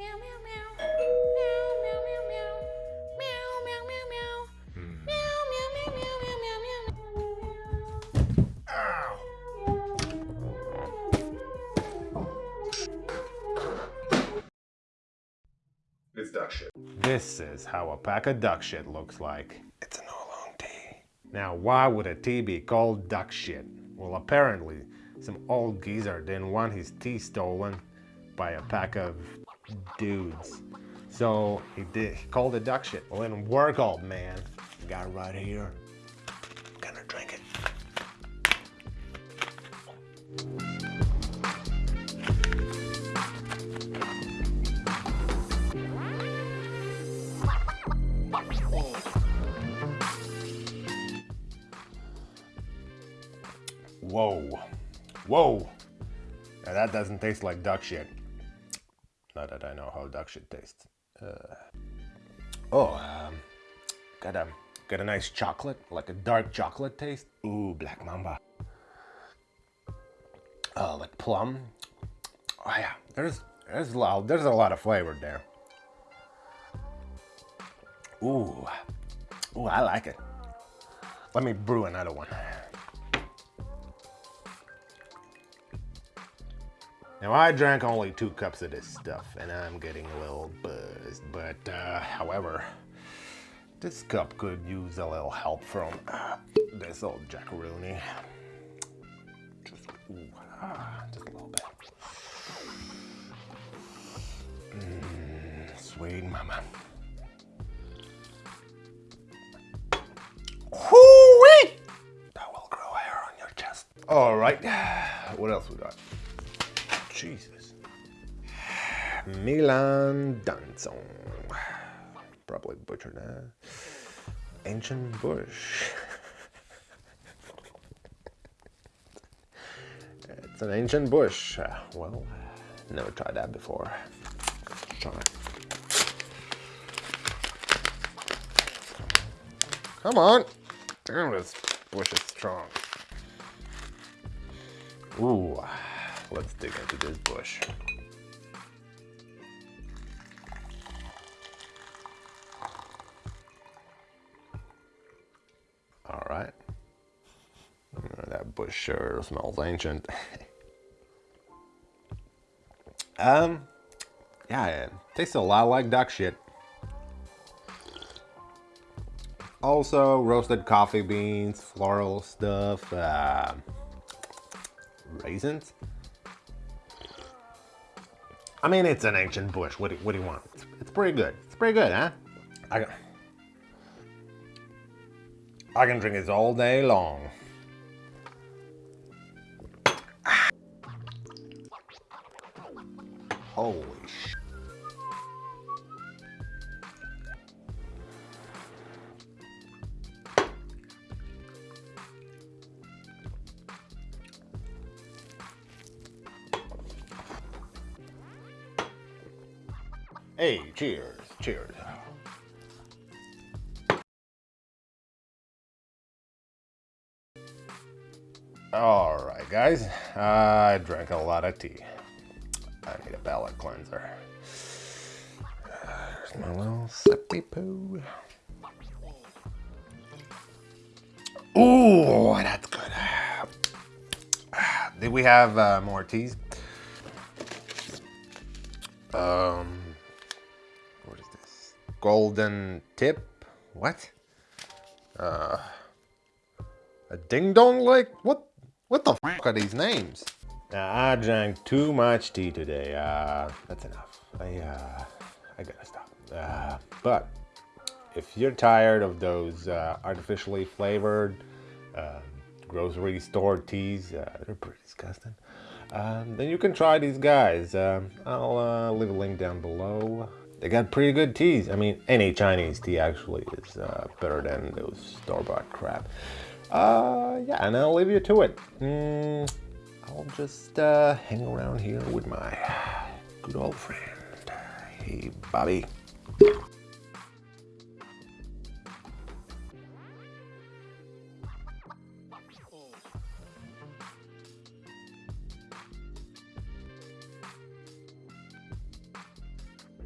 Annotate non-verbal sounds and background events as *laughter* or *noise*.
Meow, meow, meow. Meow, meow, meow, meow. Meow, meow, meow, meow. Hmm. Meow, meow, meow, meow, meow, meow, meow, meow. It's duck shit. This is how a pack of duck shit looks like. It's an oolong tea. Now, why would a tea be called duck shit? Well, apparently, some old geezer didn't want his tea stolen by a pack of dudes. So he did. He called it duck shit. Well, then work, old man. Got right here. Gonna drink it. Whoa. Whoa. Now that doesn't taste like duck shit. Not that I know how duck shit tastes. Uh, oh, um, got a got a nice chocolate, like a dark chocolate taste. Ooh, black mamba. Oh, like plum. Oh yeah, there's there's a lot there's a lot of flavor there. Ooh, ooh, I like it. Let me brew another one. Now I drank only two cups of this stuff and I'm getting a little buzzed, but uh, however, this cup could use a little help from uh, this old jackaroonie. Just, ooh, ah, just a little bit. Mm, sweet mama. Hoo-wee! That will grow hair on your chest. All right, *sighs* what else we got? Jesus. Milan Danzon. Probably butchered that. Ancient Bush. it's an ancient bush. Uh, well, never tried that before. Try. Come on. Damn, this bush is strong. Ooh. Let's dig into this bush. All right. That bush sure smells ancient. *laughs* um, yeah, it tastes a lot like duck shit. Also, roasted coffee beans, floral stuff, uh, raisins. I mean, it's an ancient bush. What do, what do you want? It's, it's pretty good. It's pretty good, huh? I, I can drink this all day long. Holy Hey, cheers, cheers. All right, guys, I drank a lot of tea. I need a palate cleanser. There's my little sippy poo. Ooh, that's good. Did we have uh, more teas? Um? Golden tip? What? Uh, a ding dong like? What? What the fuck are these names? Now, I drank too much tea today. Uh, that's enough. I, uh, I gotta stop. Uh, but if you're tired of those uh, artificially flavored uh, grocery store teas, uh, they're pretty disgusting. Um, then you can try these guys. Um, I'll uh, leave a link down below. They got pretty good teas. I mean, any Chinese tea actually is uh, better than those store-bought crap. Uh, yeah, and I'll leave you to it. Mm, I'll just uh, hang around here with my good old friend. Hey, Bobby.